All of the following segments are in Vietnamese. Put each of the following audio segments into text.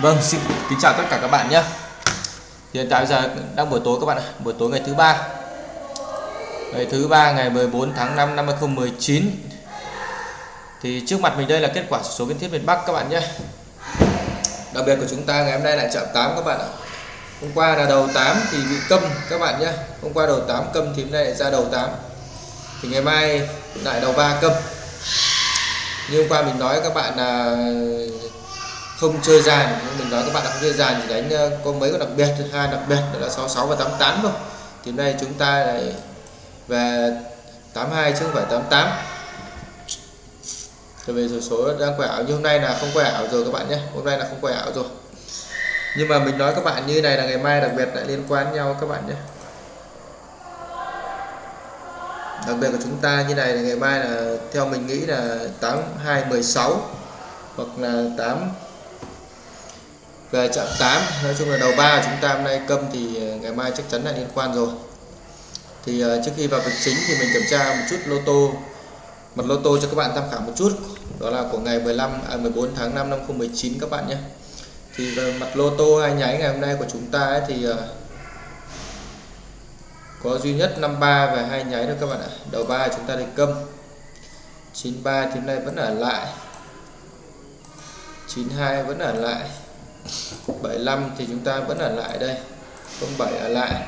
Vâng, xin kính chào tất cả các bạn nhé. Hiện tại giờ đang buổi tối các bạn ạ, buổi tối ngày thứ ba. Ngày thứ ba ngày 14 tháng 5 năm 2019. Thì trước mặt mình đây là kết quả số kiến thiết miền Bắc các bạn nhé. Đặc biệt của chúng ta ngày hôm nay lại chạm 8 các bạn ạ. Hôm qua là đầu 8 thì bị câm các bạn nhé. Hôm qua đầu 8 câm thì hôm nay lại ra đầu 8. Thì ngày mai lại đầu 3 câm. Như hôm qua mình nói các bạn là không chơi dàn mình nói các bạn là không chơi dàn thì đánh ờ, có mấy con đặc biệt, hai đặc biệt, đó là 66 và 88 thôi. Thì nay chúng ta lại về 82 chứ không phải 88 tại vì số số đang quẻ ảo như hôm nay là không quẻ ảo rồi các bạn nhé. Hôm nay là không quẻ ảo rồi. Nhưng mà mình nói các bạn như này là ngày mai đặc biệt lại liên quan nhau các bạn nhé. Đặc biệt của chúng ta như này là ngày mai là, theo mình nghĩ là 8216 hoặc là 8 về chạm 8 nói chung là đầu ba chúng ta hôm nay câm thì ờ, ngày mai chắc chắn là liên quan rồi. Thì ờ, trước khi vào việc chính thì mình kiểm tra một chút lô tô mặt lô tô cho các bạn tham khảo một chút. Đó là của ngày 15 à, 14 tháng 5 năm 2019 các bạn nhé. Thì về mặt lô tô hai nháy ngày hôm nay của chúng ta ấy, thì ờ, có duy nhất 53 và hai nháy thôi các bạn ạ. Đầu ba chúng ta đi câm 93 thì hôm nay vẫn ở lại 92 vẫn ở lại. 75 thì chúng ta vẫn ở lại đây 07 ở lại.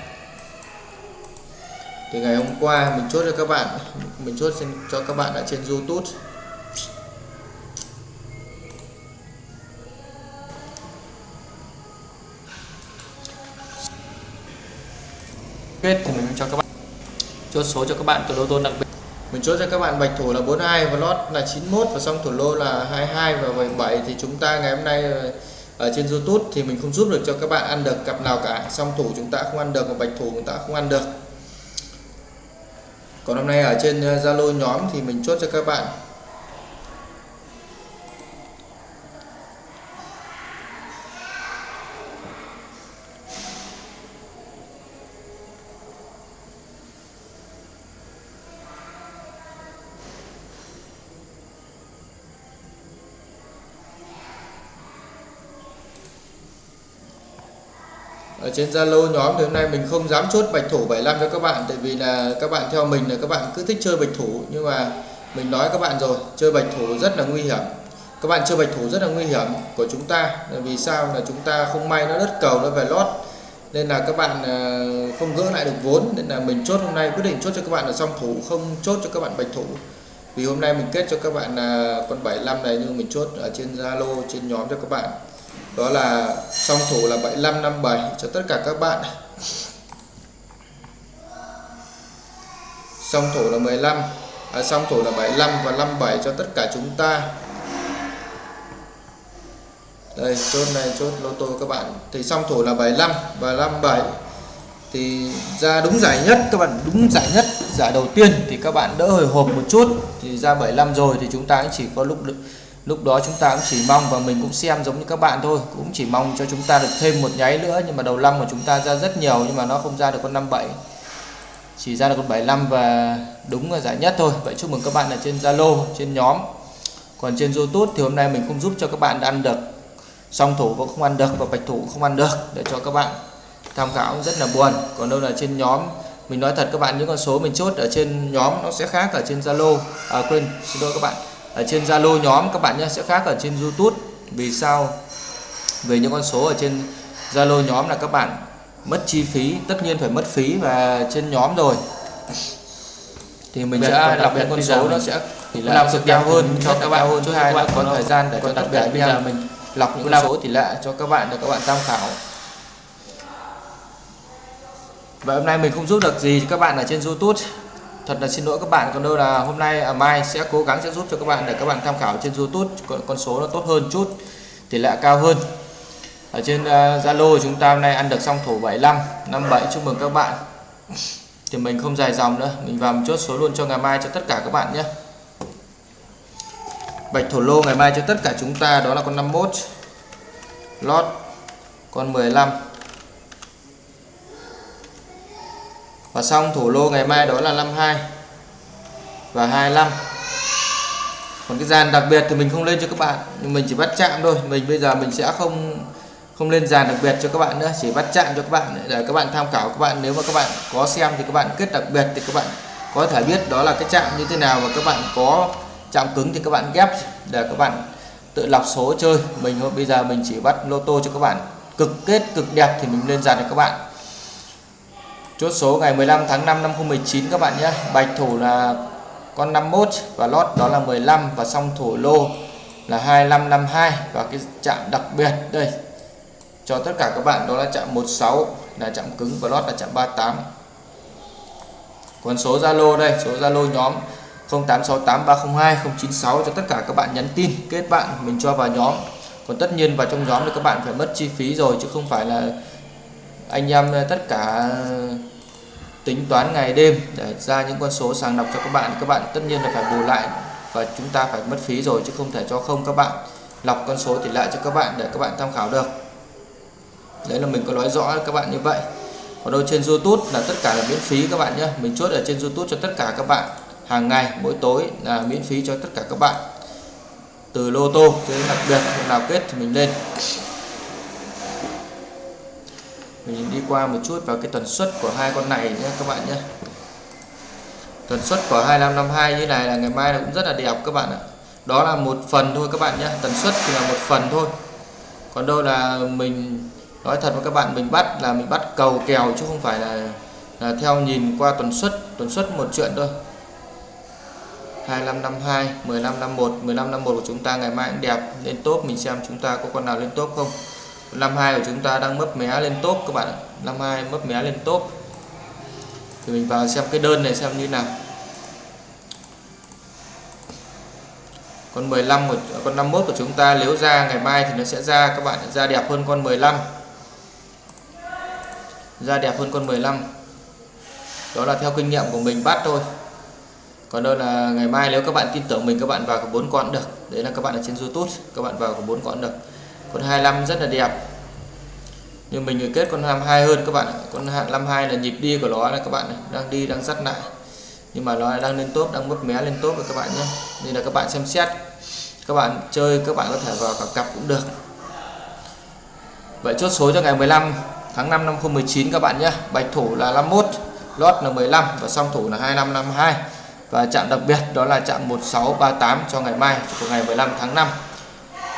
Thì ngày hôm qua mình chốt cho các bạn, mình chốt cho các bạn ở trên YouTube. Kết thì mình cho các bạn, chốt số cho các bạn từ lô tô đặc biệt. Mình chốt cho các bạn bạch thủ là 42 và lót là 91 và xong thủ lô là 22 và 77 thì chúng ta ngày hôm nay ở trên YouTube thì mình không giúp được cho các bạn ăn được cặp nào cả. Song thủ chúng ta không ăn được và bạch thủ chúng ta không ăn được. Còn hôm nay ở trên ờ, Zalo nhóm thì mình chốt cho các bạn. Ở trên Zalo nhóm thì hôm nay mình không dám chốt bạch thủ 75 cho các bạn, tại vì là các bạn theo mình là các bạn cứ thích chơi bạch thủ, nhưng mà mình nói các bạn rồi, chơi bạch thủ rất là nguy hiểm. Các bạn chơi bạch thủ rất là nguy hiểm của chúng ta, là vì sao? Là chúng ta không may nó đất cầu, nó về lót, nên là các bạn ờ, không gỡ lại được vốn, nên là mình chốt hôm nay, quyết định chốt cho các bạn là song thủ, không chốt cho các bạn bạch thủ. Vì hôm nay mình kết cho các bạn là con 75 này, nhưng mình chốt ở trên Zalo, trên nhóm cho các bạn đó là song thủ là 7557 cho tất cả các bạn. Song thủ là 15 à, song thủ là 75 và 57 cho tất cả chúng ta. Đây chốt này chốt lô tô các bạn. Thì song thủ là 75 và 57 thì ra đúng giải nhất các bạn đúng giải nhất giải đầu tiên thì các bạn đỡ hồi hộp một chút. Thì ra 75 rồi thì chúng ta cũng chỉ có lúc được lúc đó chúng ta cũng chỉ mong và mình cũng xem giống như các bạn thôi, cũng chỉ mong cho chúng ta được thêm một nháy nữa, nhưng mà đầu năm của chúng ta ra rất nhiều, nhưng mà nó không ra được con 57 chỉ ra được con 75 và đúng là giải nhất thôi. Vậy chúc mừng các bạn ở trên Zalo, trên nhóm. Còn trên YouTube thì hôm nay mình không giúp cho các bạn ăn được. Song thủ cũng không ăn được và bạch thủ cũng không ăn được, để cho các bạn tham khảo rất là buồn. Còn đâu là trên nhóm, mình nói thật các bạn, những con số mình chốt ở trên nhóm nó sẽ khác ở trên Zalo. À quên, xin lỗi các bạn ở trên Zalo nhóm các bạn nhé sẽ khác ở trên YouTube. Vì sao? Về những con số ở trên Zalo nhóm là các bạn mất chi phí tất nhiên phải mất phí và trên nhóm rồi. Thì mình sẽ lọc những con số nó sẽ tỷ lệ sự cao hơn cho các bạn hơn thứ hai là có thời gian để cho đặc biệt bây giờ mình lọc những con số tỷ lệ cho các bạn để các bạn tham khảo. Và hôm nay mình không giúp được gì cho các bạn ở trên YouTube thật là xin lỗi các bạn còn đâu là hôm nay à, mai sẽ cố gắng sẽ giúp cho các bạn để các bạn tham khảo trên YouTube con, con số nó tốt hơn chút tỷ lệ cao hơn. Ở trên à, Zalo uh, chúng ta hôm nay ăn được xong thổ 75 57 chúc mừng các bạn. Thì mình không dài dòng nữa mình vào một chốt số luôn cho ngày mai cho tất cả các bạn nhé. Bạch thổ lô ngày mai cho tất cả chúng ta đó là con 51 lót con 15 và xong thủ lô ngày mai đó là 52 và 25 còn cái dàn đặc biệt thì mình không lên cho các bạn, nhưng mình chỉ bắt chạm thôi. Mình bây giờ mình sẽ không không lên dàn đặc biệt cho các bạn nữa, chỉ bắt chạm cho các bạn để các bạn tham khảo. Các bạn, nếu mà các bạn có xem thì các bạn kết đặc biệt thì các bạn có thể biết đó là cái chạm như thế nào. Và các bạn có chạm cứng thì các bạn ghép để các bạn tự lọc số chơi. Mình, bây giờ mình chỉ bắt lô tô cho các bạn. Cực kết cực đẹp thì mình lên dàn cho các bạn chốt số ngày 15 tháng 5 năm 2019 các bạn nhé. Bạch thủ là con 51 và lót đó là 15 và song thủ lô là 2552 và cái chạm đặc biệt đây. Cho tất cả các bạn đó là chạm 16 là chạm cứng và lót là chạm 38 còn số Zalo đây, số Zalo nhóm 0868302096 cho tất cả các bạn nhắn tin, kết bạn, mình cho vào nhóm. Còn tất nhiên vào trong nhóm thì các bạn phải mất chi phí rồi chứ không phải là anh em, tất cả tính toán ngày đêm để ra những con số sàng lọc cho các bạn. Các bạn tất nhiên là phải bù lại và chúng ta phải mất phí rồi chứ không thể cho không các bạn lọc con số tỷ lệ cho các bạn để các bạn tham khảo được. Đấy là mình có nói rõ các bạn như vậy. Còn đâu trên YouTube là tất cả là miễn phí các bạn nhé. Mình chốt ở trên YouTube cho tất cả các bạn hàng ngày, mỗi tối là miễn phí cho tất cả các bạn. Từ lô tô cho đến đặc biệt nào kết thì mình lên mình đi qua một chút vào cái tần suất của hai con này nhé các bạn nhé. Tần suất của 2552 như này là ngày mai là cũng rất là đẹp các bạn ạ. Đó là một phần thôi các bạn nhé tần suất thì là một phần thôi. Còn đâu là mình nói thật với các bạn mình bắt là mình bắt cầu kèo chứ không phải là, là theo nhìn qua tuần suất tuần suất một chuyện thôi. 2552 1551 1551 của chúng ta ngày mai cũng đẹp lên top mình xem chúng ta có con nào lên top không? 52 của chúng ta đang mấp mé lên top các bạn 52 mấp mé lên top. Thì mình vào xem cái đơn này xem như nào. Con 15 của, con 51 của chúng ta nếu ra, ngày mai thì nó sẽ ra, các bạn ra đẹp hơn con 15 ra đẹp hơn con 15 đó là theo kinh nghiệm của mình bắt thôi. Còn đâu là ngày mai nếu các bạn tin tưởng mình, các bạn vào có bốn con được. Đấy là các bạn ở trên YouTube, các bạn vào có bốn con được con 25 rất là đẹp. Nhưng mình người kết con 52 hơn các bạn con 52 là nhịp đi của nó là các bạn này, đang đi đang dắt lại. Nhưng mà nó đang lên tốt đang mất mé lên tốt rồi các bạn nhé. Nên là các bạn xem xét. Các bạn chơi các bạn có thể vào cả cặp cũng được. Vậy chốt số cho ngày 15 tháng 5 năm 2019 các bạn nhé. Bạch thủ là 51 lót là 15 và song thủ là 2552 và chạm đặc biệt đó là chạm 1638 cho ngày mai của ngày 15 tháng 5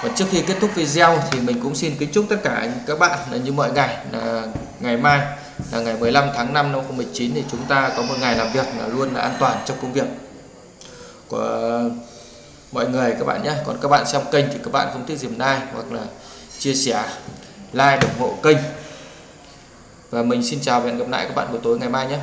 và trước khi kết thúc video thì mình cũng xin kính chúc tất cả các bạn là như mọi ngày, là ngày mai, là ngày 15 tháng 5 năm 2019 thì chúng ta có một ngày làm việc là luôn là an toàn trong công việc của mọi người các bạn nhé. Còn các bạn xem kênh thì các bạn không thích dìm like hoặc là chia sẻ, like, ủng hộ kênh. Và mình xin chào và hẹn gặp lại các bạn buổi tối ngày mai nhé.